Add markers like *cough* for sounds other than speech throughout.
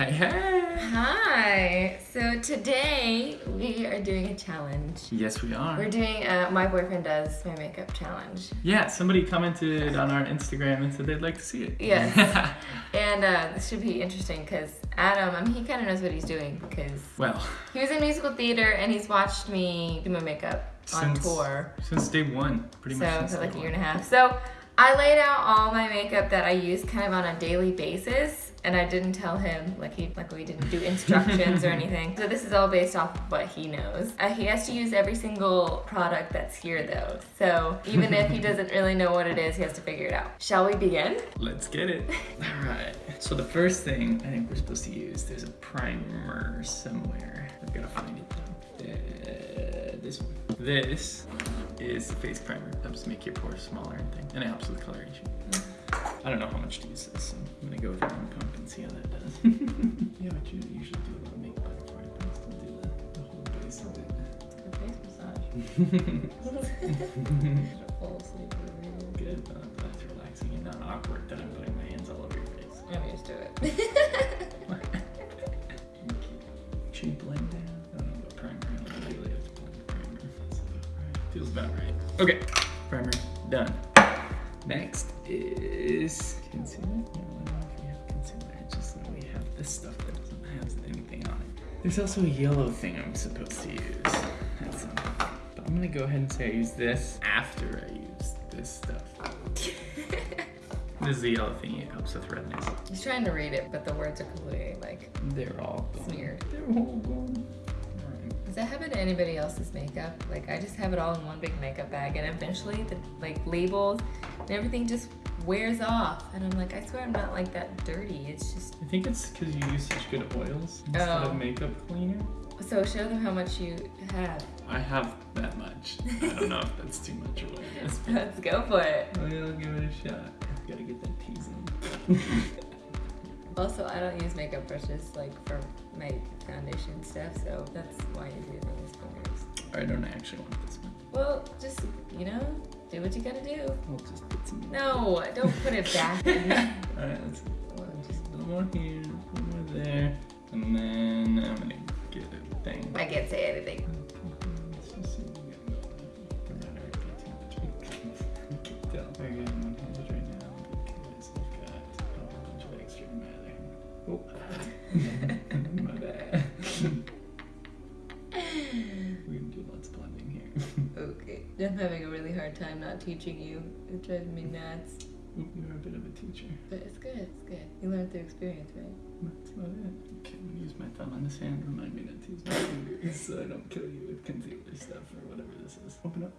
Hey, hey! Hi. So today we are doing a challenge. Yes, we are. We're doing a my boyfriend does my makeup challenge. Yeah, somebody commented on our Instagram and said they'd like to see it. Yes. *laughs* and uh, this should be interesting because Adam, I mean, he kind of knows what he's doing because well, he was in musical theater and he's watched me do my makeup on Since- tour. since day one, pretty much. So for like a year one. and a half. So I laid out all my makeup that I use kind of on a daily basis. And I didn't tell him, like he, like we didn't do *laughs* instructions or anything. So this is all based off of what he knows. Uh, he has to use every single product that's here though. So even if he *laughs* doesn't really know what it is, he has to figure it out. Shall we begin? Let's get it. *laughs* All right. So the first thing I think we're supposed to use, there's a primer somewhere. I've got to find it though. Uh, this one. This is the face primer. It Helps make your pores smaller and thing, and it helps with coloration. I don't know how much to use this. So I'm gonna go with your own pump and see how that does. *laughs* yeah, but you usually do a lot of makeup before I post and do the, the whole base of it. It's good Face massage. *laughs* *laughs* Fall asleep it. Good, uh, that's relaxing and not awkward that I'm putting my hands all over your face. I'm used to it. Feels about right. Okay, primer done. Next is concealer. No, I don't know if we have concealer. It's just that we have this stuff that doesn't have anything on it. There's also a yellow thing I'm supposed to use. That's um, but I'm gonna go ahead and say I use this after I use this stuff. *laughs* This is the yellow thing. It helps with redness. He's trying to read it, but the words are completely like They're all gone. Smeared. They're all gone. Alright. That happen to anybody else's makeup? Like I just have it all in one big makeup bag and eventually the like labels and everything just wears off. And I'm like, I swear I'm not like that dirty. It's just I think it's because you use such good oils instead Oh. of makeup cleaner. so show them how much you have. I have that much. I don't know if that's too much or what but- Let's go for it. Oh, we'll give it a shot. Gotta get that teasing. *laughs* Also, I don't use makeup brushes like for my foundation stuff, so that's why you're using these fingers. I don't actually want this one. Well, just you know, do what you gotta do. I'll just put some. No, don't put it back in. *laughs* Alright, let's just a little more here, a little more there, and then I'm gonna get a thing. I can't say anything *laughs* *laughs* just see what we got going. I'm not already got too much. I can tell. Very good. I'm one-handed right now because I've got a whole bunch of extra in my other hand. Oh, my bad. We're gonna do lots of blending here. Okay. I'm having a really hard time not teaching you. It drives me nuts. You're a bit of a teacher. But it's good, it's good. You learn through experience, right? That's about it. Okay, I'm gonna use my thumb on this hand. Remind me not to use my fingers so I don't kill you with concealer stuff or whatever this is. Open up.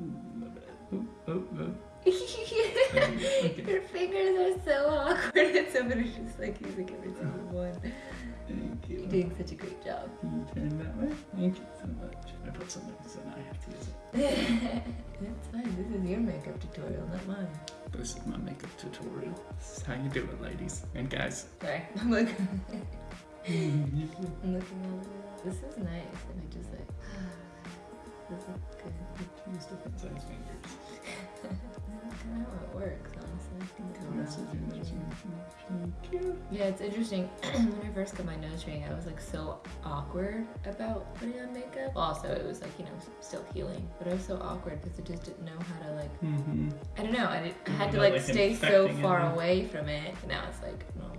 Ooh, my bad. Oh, oh, oh. Okay. Your fingers are so awkward and *laughs* somebody's just like using every single one. Thank you. You're doing such a great job. Can you turn that way? Thank you so much. I put something so now I have to use it. *laughs* That's fine. This is your makeup tutorial, not mine. This is my makeup tutorial. This is how you do it, ladies and guys. Sorry. *laughs* I'm looking. *laughs* I'm looking over. This is nice, and I just like. *sighs* this is good. Use different size fingers. That's kind of how it works, honestly. This is your nose ring. Thank. Yeah, it's interesting. *clears throat* when I first got my nose ring, I was like so awkward about putting on makeup. Also, it was like, you know, still healing. But I was so awkward because I just didn't know how to like, Mm-hmm. I don't know. I, did, I had to like stay so infecting it, far away from it. Now it's like normal.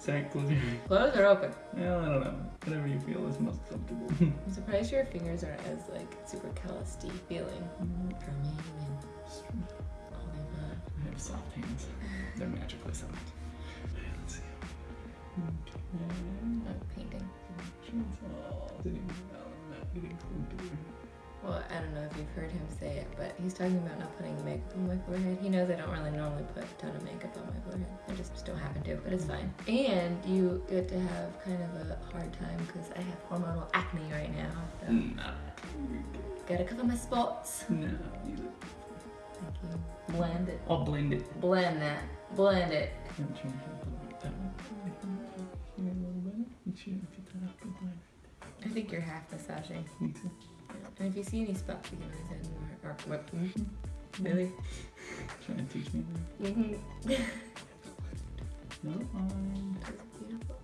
Zach, close or open? Well, I don't know. Whatever you feel is most comfortable. *laughs* I'm surprised your fingers aren't as like super callousy feeling mm-hmm. for me and all of that. I have soft hands. They're *laughs* magically soft. Let's see. Okay. I'm painting. Oh, sitting down and not getting clumpy. Well, I don't know if you've heard him say it, but he's talking about not putting makeup on my forehead. He knows I don't really normally put a ton of makeup on my forehead. I just, just don't happen to, but it's fine. And you get to have kind of a hard time because I have hormonal acne right now. So Nah. gotta cover my spots. No. you Thank you. Blend it. I'll blend it. Blend that. Blend it. I'm trying to help a little bit that way. Here a little bit. Make sure you get that up good line. I think you're half massaging. Me too. And if you see any spots, you can always add more. Or what? Really? Trying to teach me. Mm-hmm. No, *laughs* um, That's beautiful.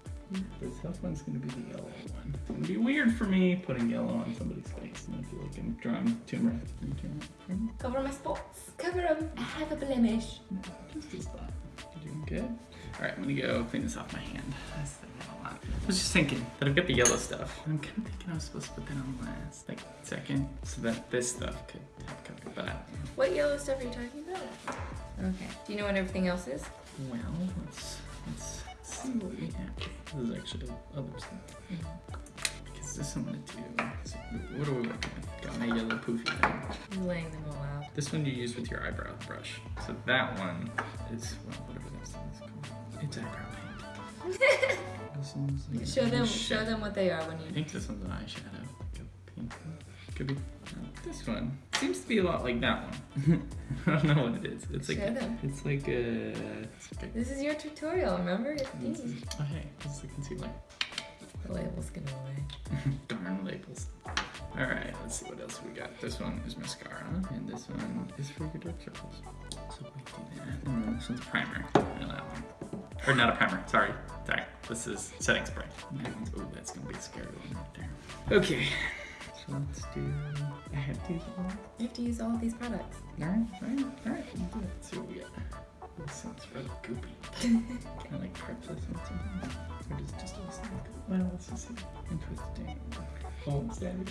The tough one's gonna be the yellow one. It's gonna be weird for me putting yellow on somebody's face. And I feel like I'm drawing Tomb Raider. Can you turn that for? Cover my spots. Cover them. I have a blemish. No, just a spot. You're doing good. All right, I'm gonna go clean this off my hand. That's the a lot. I was just thinking that I've got the yellow stuff. I'm kind of thinking I was supposed to put that on last, like second, so that this stuff could have covered. But I don't know. What yellow stuff are you talking about? Okay. Do you know what everything else is? Well, let's let's see what we have. There's actually other stuff. Because this I'm gonna do. So what are we working with? Got my yellow poofy thing. I'm laying them all out. This one you use with your eyebrow brush. So that one is well, whatever this thing is called. It's eyebrow paint. *laughs* This one's like Show them. an Show them what they are when you. I think this one's an eyeshadow. Like a pink one. Could be. No, this one seems to be a lot like that one. *laughs* I don't know what it is. It's like them. it's like a. Like This is your tutorial. Remember? It's this easy. oh hey, this is the concealer. The label's gonna away. *laughs* Darn labels. All right, let's see what else we got. This one is mascara, and this one is for your dark circles. So we do that. And then this one's primer. That one. Or not a primer. Sorry, sorry. This is setting spray. That one's. Oh, that's gonna be a scary one right there. Okay. So let's do. I have to use all. You have to use all of these products. All right, all right, all right. We'll do it. Let's see what we got. This sounds really goopy. Can *laughs* I like prep this with something? Or does it just looks like? Well, let's just see. Interesting. Oh, it's again.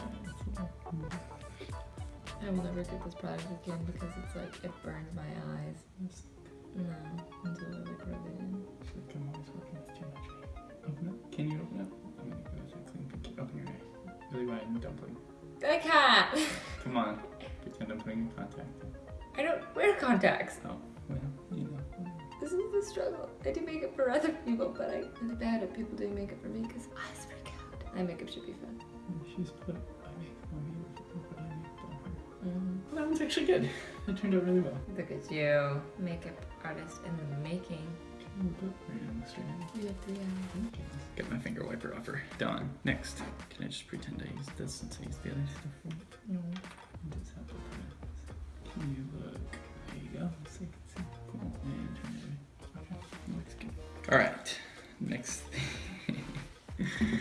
I will never get this product again because it's like it burns my eyes. No, I can't. *laughs* Come on. Pretend I'm putting in contact. I don't wear contacts. Oh, well, you know. This is the struggle. I do makeup for other people, but I'm really bad at people doing makeup for me because eyes freak out. My makeup should be fun. She's put eye makeup on me before I put eye makeup on her. Mm-hmm. That one's actually good. *laughs* It turned out really well. Look at you, makeup artist in the making. Get my finger wiper off her. Done. Next. Can I just pretend I used this since I used the other stuff? No. Can you look? There you go. See. Cool. And turn it away. Okay. Looks good. Alright. Next thing *laughs*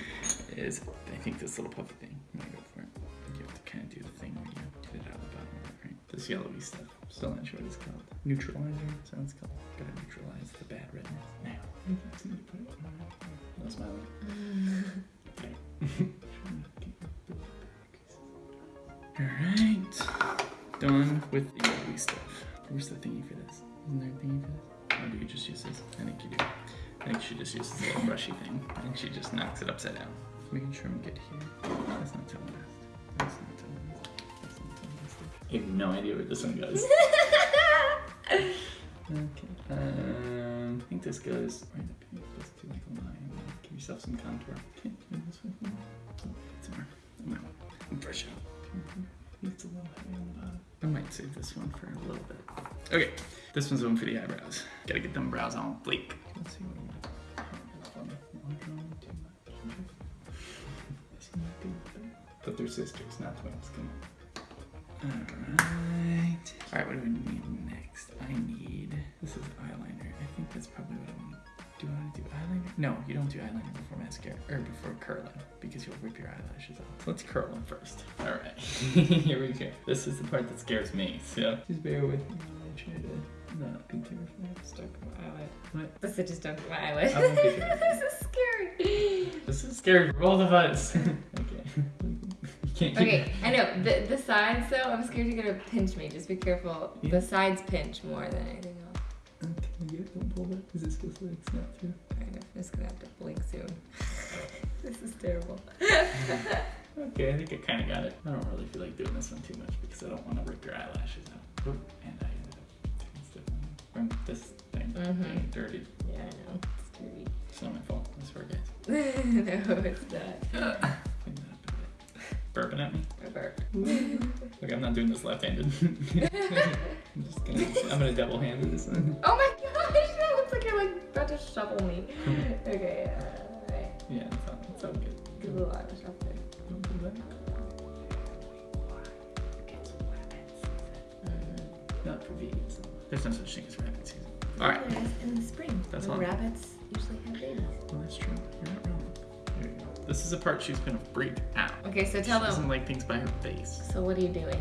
is I think this little puffy thing. I'm gonna go for it. You have to kind of do the thing where you get it out of the bottom right? This yellowy stuff. Still not sure what it's called. Neutralizer. Sounds called. Gotta neutralize redness. Now. I think it's gonna put it on. No smiling. Okay. Alright. Done with the yellowy stuff. Where's the thingy for this? Isn't there a thingy for this? Or do you just use this? I think you do. I think she just uses the little brushy thing and she just knocks it upside down. Making sure I'm good here. That's not till last. That's not till last. That's not till last. I have no idea where this one goes. *laughs* Okay. Uh, Um, I think this goes right up here. Let's do like a line. Give yourself some contour. Okay, this way. Oh, it's more. I'm out. I'm fresh out. It's a little heavy on the bottom. I might save this one for a little bit. Okay, this one's one for the eyebrows. Gotta get them brows on bleak. Let's see what I want. That's funny. I'm drawing too much. This one might be a bit- But they're sisters, not twins. Come on. Alright. Alright, what do we need next? I need. This is eyeliner. I think that's probably what I want. Do I want to do eyeliner? No, you don't do eyeliner before mascara. Or before curling. Because you'll rip your eyelashes off. Let's curl them first. Alright. *laughs* Here we go. This is the part that scares me. So just bear with me while I try to not be terrified. Stuck my eyelid. What? This is just don't my eyelid. I won't get you. this is scary. *gasps* This is scary for both of us. okay. *laughs* You can't keep Okay, I know. The, the sides, though, I'm scared you're gonna pinch me. Just be careful. Yeah. The sides pinch more than anything else. Okay, you don't pull that. Is this supposed to like snap through? Kind of. I'm just gonna have to blink soon. *laughs* this is terrible. Okay, I think I kind of got it. I don't really feel like doing this one too much because I don't want to rip your eyelashes out. Oop, and I ended up taking stuff from this thing Mhm. getting dirty. Yeah, I know. It's dirty. It's not my fault. I swear, guys. *laughs* no, it's not. *laughs* That up a bit. Burping at me. I burped. Look, I'm not doing this left-handed. I'm just gonna. I'm gonna double-handed this one. Oh my like about to shovel me. *laughs* okay, uh, alright. Yeah, it's all, it's all good. Good little eyelash up there. Don't do that. Mm. Not for vegans. There's no such thing as rabbit season. All right. There is in the spring. That's when all. rabbits usually have babies. Well, that's true. You're not wrong. This is a part she's gonna freak out. Okay, so tell She tell doesn't them. like things by her face. So what are you doing?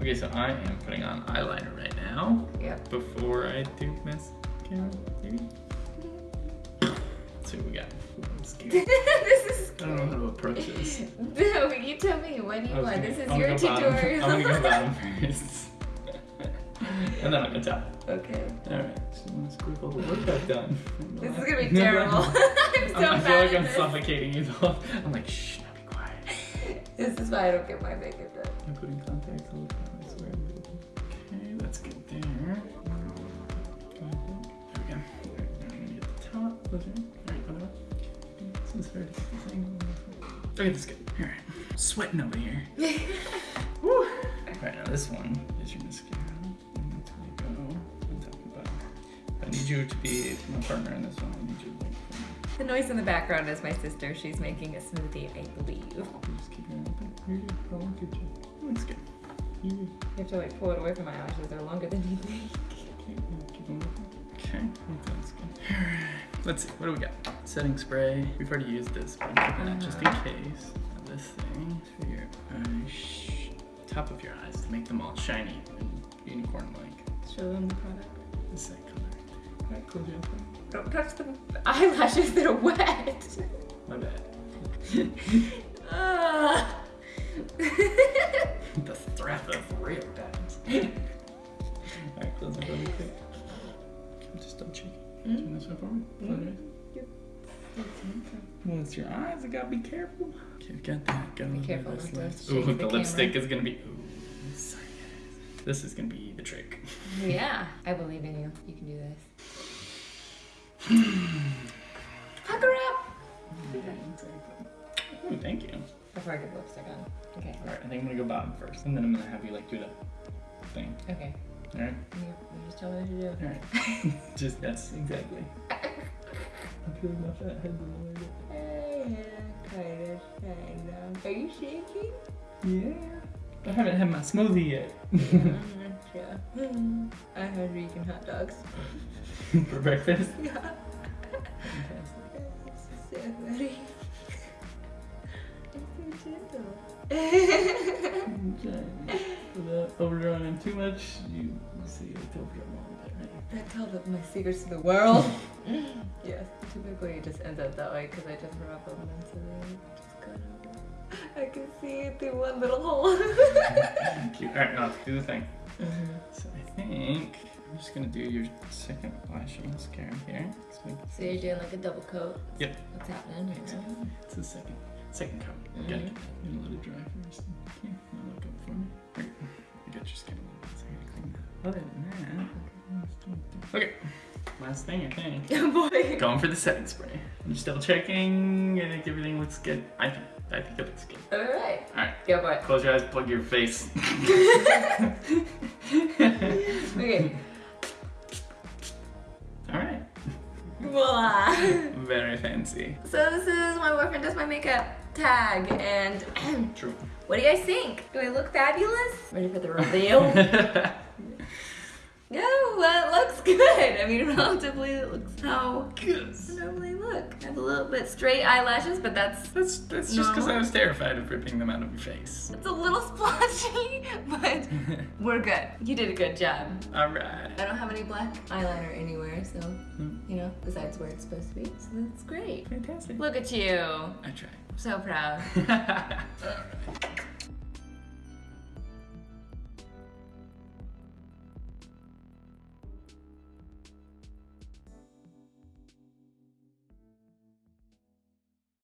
Okay, so I am putting on eyeliner right now Yep. before I do mascara. Maybe. Let's see what we got. I'm scared. *laughs* this is. scary. I don't know how to approach this. *laughs* No, you tell me. What do you want? Okay, This is I'm your go tutorial. I'm gonna go bottom *laughs* first. and then I'm gonna top. okay. Alright, so I'm gonna squiggle the look I've done. This is gonna be terrible. I'm so I'm- I feel bad like at I'm this. suffocating you both. I'm like, shh, now be quiet. This is why I don't get my makeup done. I'm putting contacts all the time, I swear. Okay, that's good there. There we go. Alright, now I'm gonna get the top. Close your Alright, other one. This is hard to get this angle. Okay, that's good. Alright. Sweating over here. *laughs* Woo! Alright, now this one is your mascara. And that's where you go on top and bottom. I need you to be my partner in this one. I need you to like, The noise in the background is my sister. She's making a smoothie, I believe. You you just keep your eye open. You're good. Oh, good job. Looks good. You're have to like pull it away from my eyelashes. They're longer than you think. Okay, keep on looking. Okay, that's good. Alright, let's see, what do we got? Setting spray. We've already used this, but I'm keeping that just in Uh-huh. case. Now this thing for your eyes, top of your eyes to make them all shiny and unicorn-like. Show them the product. This that color. Alright, close your eyes. Don't touch the eyelashes that are wet. My bad. Ah. *laughs* the threat of real bad. *laughs* Alright, close my quick. Okay, Just double check. Mm. Turn this way for me. Eyes. Yep. Well, it's your eyes. I gotta be careful. Okay, got that. Got a Be little careful bit of not to this left. Ooh, the the lipstick is gonna be. Ooh, sorry guys. This is gonna be the trick. yeah, I believe in you. You can do this. *sighs* Hug her up. Yeah, exactly. Ooh, thank you. Before I get lipstick on. Okay. All right, I think I'm gonna go bottom first, and then I'm gonna have you like do the thing. Okay. All right. You, you just tell me what to do. All right. *laughs* Just yes, exactly. *laughs* I'm feeling my fat head a little bit. Yeah, kind of, kind of. Are you shaking? Yeah. I haven't had my smoothie yet. yeah. *laughs* I had eating hot dogs. *laughs* For breakfast. Yeah. *laughs* So funny. It's so gentle. Without overdrawing in too much, you see it overdone a little bit, right? I tell them my secrets to the world. *laughs* yes, typically it just ends up that way because I just them into the just kind of. I can see it through one little hole. *laughs* Cute. Alright, now let's do the thing. mm-hmm. So I think I'm just gonna do your second lash mascara here. Let's So you're doing like a double coat. Yep. What's happening here? Exactly. It's the second second coat. You gotta Mhm. get that. You gotta let it dry first. Okay, now look up for me. Okay. You got your skin Other than that, let's do it. okay. Last thing I think. *laughs* Oh boy. Going for the setting spray. I'm just double checking. Uh, I think everything looks good. I think I think it looks good. All right. Alright. Go for it. Close your eyes, plug your face. *laughs* *laughs* Okay. Alright. Voila. Very fancy. So this is my boyfriend does my makeup tag and *clears throat* True. what do you guys think? Do I look fabulous? Ready for the reveal? That looks good. I mean, *laughs* relatively, it looks how Yes. I normally look. I have a little bit straight eyelashes, but that's That's that's just because I was terrified of ripping them out of your face. it's a little *laughs* splotchy, but *laughs* we're good. You did a good job. Alright. I don't have any black eyeliner anywhere, so Hmm. you know, besides where it's supposed to be. So that's great. Fantastic. Look at you. I. I'm so proud. Alright.